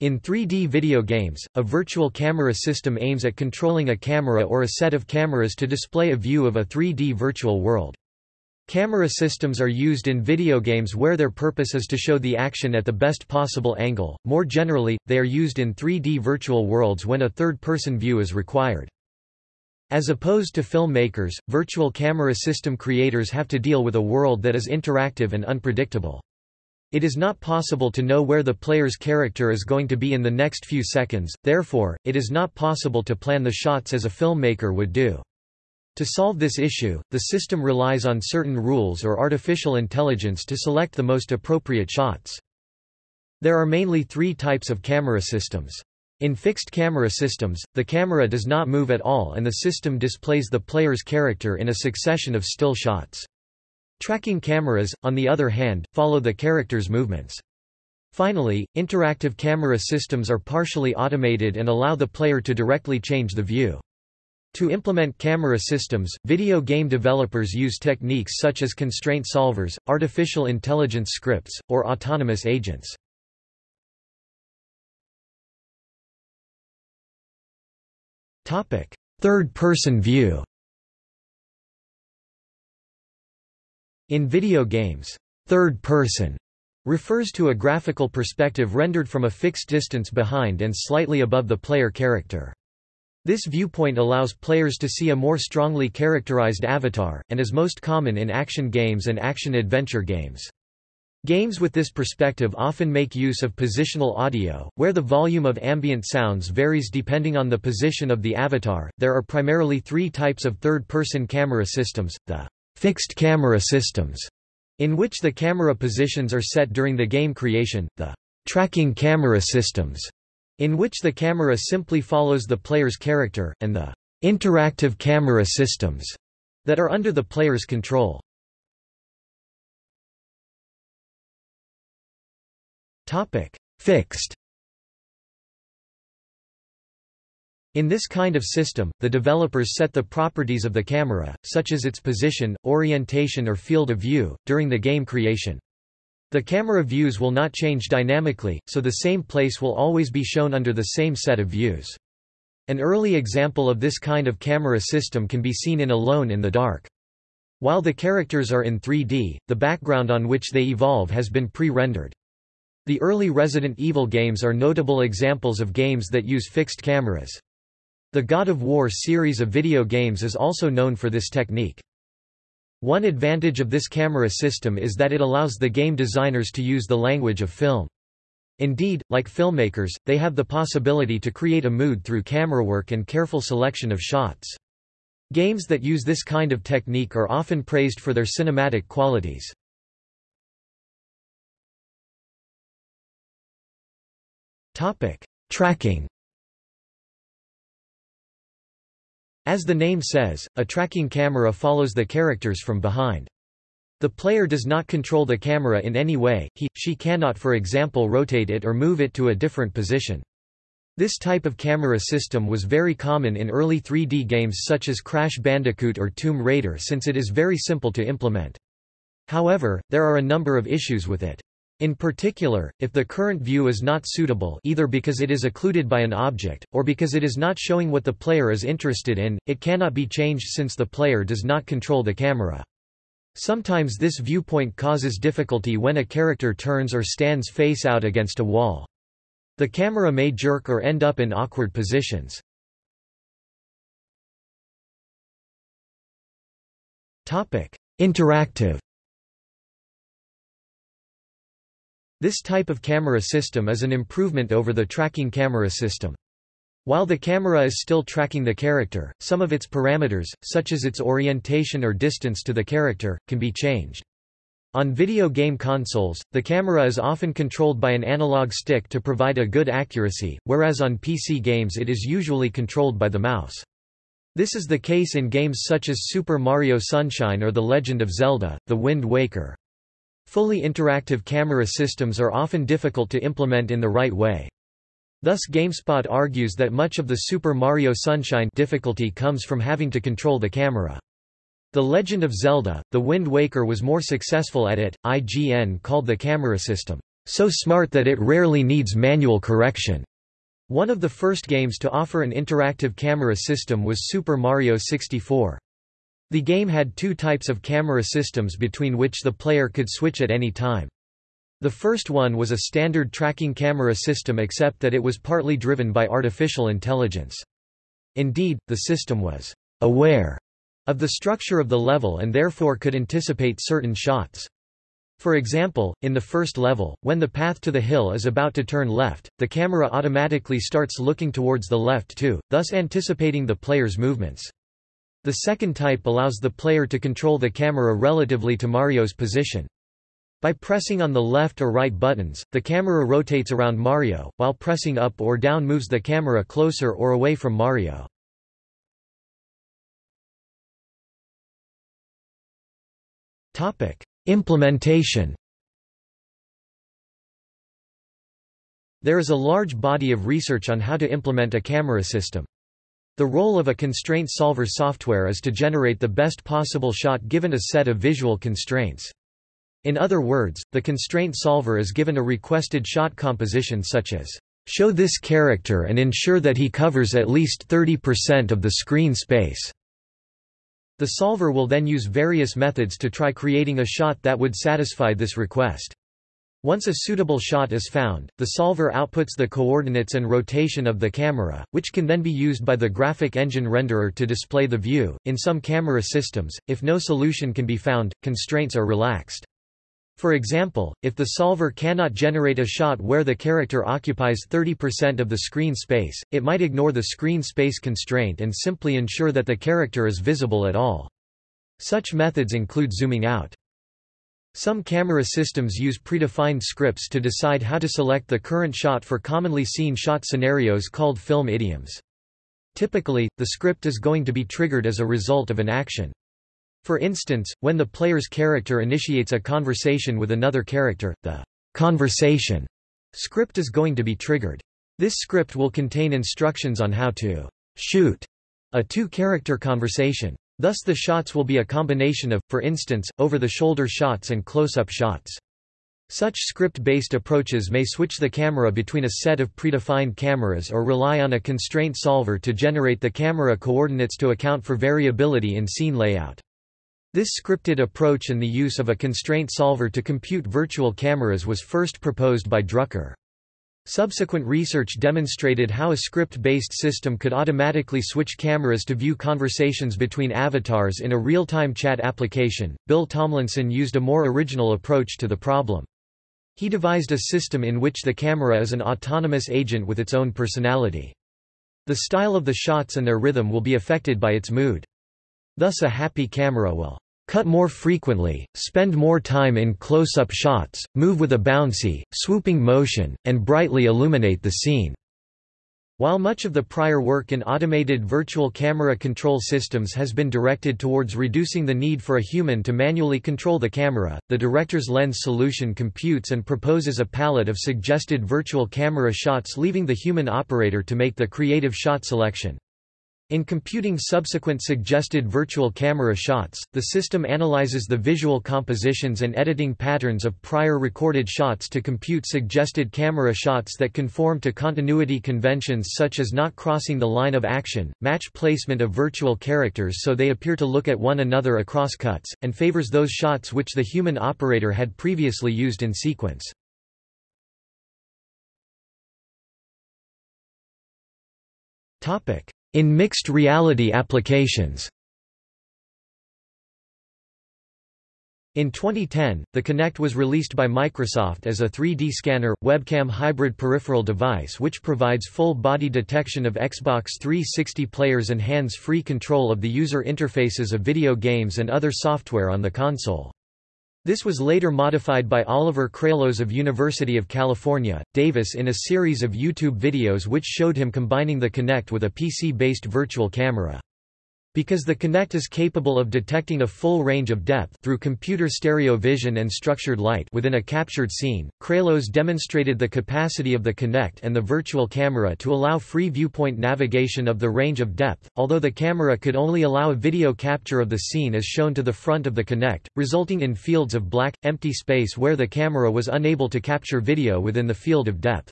In 3D video games, a virtual camera system aims at controlling a camera or a set of cameras to display a view of a 3D virtual world. Camera systems are used in video games where their purpose is to show the action at the best possible angle. More generally, they are used in 3D virtual worlds when a third-person view is required. As opposed to filmmakers, virtual camera system creators have to deal with a world that is interactive and unpredictable. It is not possible to know where the player's character is going to be in the next few seconds, therefore, it is not possible to plan the shots as a filmmaker would do. To solve this issue, the system relies on certain rules or artificial intelligence to select the most appropriate shots. There are mainly three types of camera systems. In fixed camera systems, the camera does not move at all and the system displays the player's character in a succession of still shots. Tracking cameras, on the other hand, follow the character's movements. Finally, interactive camera systems are partially automated and allow the player to directly change the view. To implement camera systems, video game developers use techniques such as constraint solvers, artificial intelligence scripts, or autonomous agents. Third-person view In video games, third person refers to a graphical perspective rendered from a fixed distance behind and slightly above the player character. This viewpoint allows players to see a more strongly characterized avatar, and is most common in action games and action-adventure games. Games with this perspective often make use of positional audio, where the volume of ambient sounds varies depending on the position of the avatar. There are primarily three types of third-person camera systems, the fixed camera systems, in which the camera positions are set during the game creation, the tracking camera systems, in which the camera simply follows the player's character, and the interactive camera systems, that are under the player's control. Topic: Fixed In this kind of system, the developers set the properties of the camera, such as its position, orientation or field of view, during the game creation. The camera views will not change dynamically, so the same place will always be shown under the same set of views. An early example of this kind of camera system can be seen in Alone in the Dark. While the characters are in 3D, the background on which they evolve has been pre-rendered. The early Resident Evil games are notable examples of games that use fixed cameras. The God of War series of video games is also known for this technique. One advantage of this camera system is that it allows the game designers to use the language of film. Indeed, like filmmakers, they have the possibility to create a mood through camera work and careful selection of shots. Games that use this kind of technique are often praised for their cinematic qualities. Tracking As the name says, a tracking camera follows the characters from behind. The player does not control the camera in any way, he, she cannot for example rotate it or move it to a different position. This type of camera system was very common in early 3D games such as Crash Bandicoot or Tomb Raider since it is very simple to implement. However, there are a number of issues with it. In particular, if the current view is not suitable either because it is occluded by an object, or because it is not showing what the player is interested in, it cannot be changed since the player does not control the camera. Sometimes this viewpoint causes difficulty when a character turns or stands face out against a wall. The camera may jerk or end up in awkward positions. Interactive This type of camera system is an improvement over the tracking camera system. While the camera is still tracking the character, some of its parameters, such as its orientation or distance to the character, can be changed. On video game consoles, the camera is often controlled by an analog stick to provide a good accuracy, whereas on PC games it is usually controlled by the mouse. This is the case in games such as Super Mario Sunshine or The Legend of Zelda, The Wind Waker. Fully interactive camera systems are often difficult to implement in the right way. Thus GameSpot argues that much of the Super Mario Sunshine difficulty comes from having to control the camera. The Legend of Zelda, The Wind Waker was more successful at it. IGN called the camera system so smart that it rarely needs manual correction. One of the first games to offer an interactive camera system was Super Mario 64. The game had two types of camera systems between which the player could switch at any time. The first one was a standard tracking camera system except that it was partly driven by artificial intelligence. Indeed, the system was aware of the structure of the level and therefore could anticipate certain shots. For example, in the first level, when the path to the hill is about to turn left, the camera automatically starts looking towards the left too, thus anticipating the player's movements. The second type allows the player to control the camera relatively to Mario's position. By pressing on the left or right buttons, the camera rotates around Mario, while pressing up or down moves the camera closer or away from Mario. Implementation There is a large body of research on how to implement a camera system. The role of a constraint solver software is to generate the best possible shot given a set of visual constraints. In other words, the constraint solver is given a requested shot composition such as, "...show this character and ensure that he covers at least 30% of the screen space." The solver will then use various methods to try creating a shot that would satisfy this request. Once a suitable shot is found, the solver outputs the coordinates and rotation of the camera, which can then be used by the graphic engine renderer to display the view. In some camera systems, if no solution can be found, constraints are relaxed. For example, if the solver cannot generate a shot where the character occupies 30% of the screen space, it might ignore the screen space constraint and simply ensure that the character is visible at all. Such methods include zooming out. Some camera systems use predefined scripts to decide how to select the current shot for commonly seen shot scenarios called film idioms. Typically, the script is going to be triggered as a result of an action. For instance, when the player's character initiates a conversation with another character, the conversation script is going to be triggered. This script will contain instructions on how to shoot a two-character conversation. Thus the shots will be a combination of, for instance, over-the-shoulder shots and close-up shots. Such script-based approaches may switch the camera between a set of predefined cameras or rely on a constraint solver to generate the camera coordinates to account for variability in scene layout. This scripted approach and the use of a constraint solver to compute virtual cameras was first proposed by Drucker. Subsequent research demonstrated how a script-based system could automatically switch cameras to view conversations between avatars in a real-time chat application. Bill Tomlinson used a more original approach to the problem. He devised a system in which the camera is an autonomous agent with its own personality. The style of the shots and their rhythm will be affected by its mood. Thus a happy camera will cut more frequently, spend more time in close-up shots, move with a bouncy, swooping motion, and brightly illuminate the scene. While much of the prior work in automated virtual camera control systems has been directed towards reducing the need for a human to manually control the camera, the director's lens solution computes and proposes a palette of suggested virtual camera shots leaving the human operator to make the creative shot selection. In computing subsequent suggested virtual camera shots, the system analyzes the visual compositions and editing patterns of prior recorded shots to compute suggested camera shots that conform to continuity conventions such as not crossing the line of action, match placement of virtual characters so they appear to look at one another across cuts, and favors those shots which the human operator had previously used in sequence. Topic in mixed reality applications In 2010, the Kinect was released by Microsoft as a 3D scanner, webcam hybrid peripheral device which provides full-body detection of Xbox 360 players and hands-free control of the user interfaces of video games and other software on the console. This was later modified by Oliver Kreylos of University of California, Davis in a series of YouTube videos which showed him combining the Kinect with a PC-based virtual camera. Because the Kinect is capable of detecting a full range of depth through computer stereo vision and structured light within a captured scene, Kreylos demonstrated the capacity of the Kinect and the virtual camera to allow free viewpoint navigation of the range of depth, although the camera could only allow a video capture of the scene as shown to the front of the Kinect, resulting in fields of black, empty space where the camera was unable to capture video within the field of depth.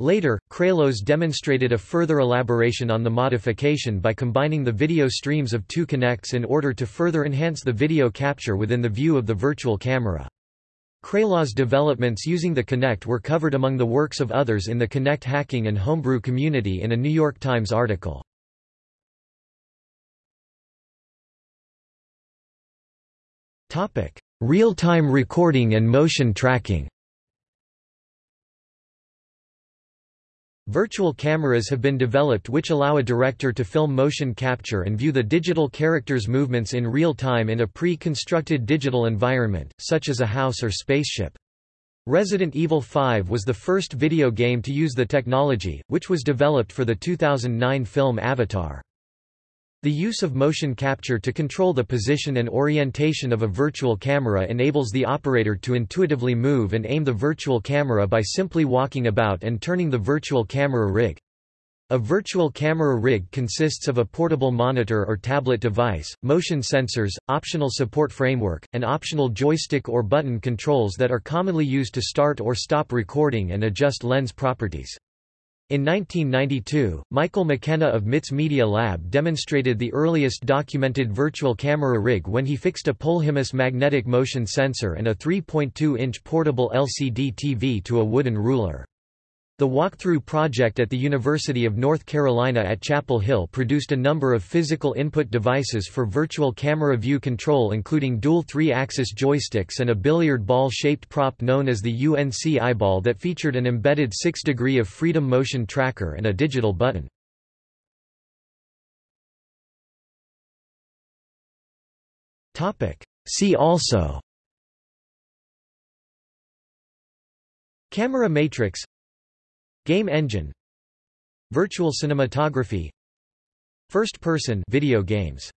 Later, Kreylos demonstrated a further elaboration on the modification by combining the video streams of two Kinects in order to further enhance the video capture within the view of the virtual camera. Kreylos developments using the Kinect were covered among the works of others in the Kinect hacking and homebrew community in a New York Times article. Real-time recording and motion tracking Virtual cameras have been developed which allow a director to film motion capture and view the digital character's movements in real time in a pre-constructed digital environment, such as a house or spaceship. Resident Evil 5 was the first video game to use the technology, which was developed for the 2009 film Avatar. The use of motion capture to control the position and orientation of a virtual camera enables the operator to intuitively move and aim the virtual camera by simply walking about and turning the virtual camera rig. A virtual camera rig consists of a portable monitor or tablet device, motion sensors, optional support framework, and optional joystick or button controls that are commonly used to start or stop recording and adjust lens properties. In 1992, Michael McKenna of MIT's Media Lab demonstrated the earliest documented virtual camera rig when he fixed a Polhemus magnetic motion sensor and a 3.2-inch portable LCD TV to a wooden ruler. The Walkthrough project at the University of North Carolina at Chapel Hill produced a number of physical input devices for virtual camera view control including dual three-axis joysticks and a billiard ball-shaped prop known as the UNC eyeball that featured an embedded 6 degree of freedom motion tracker and a digital button. See also. Camera matrix Game engine. Virtual cinematography. First-person video games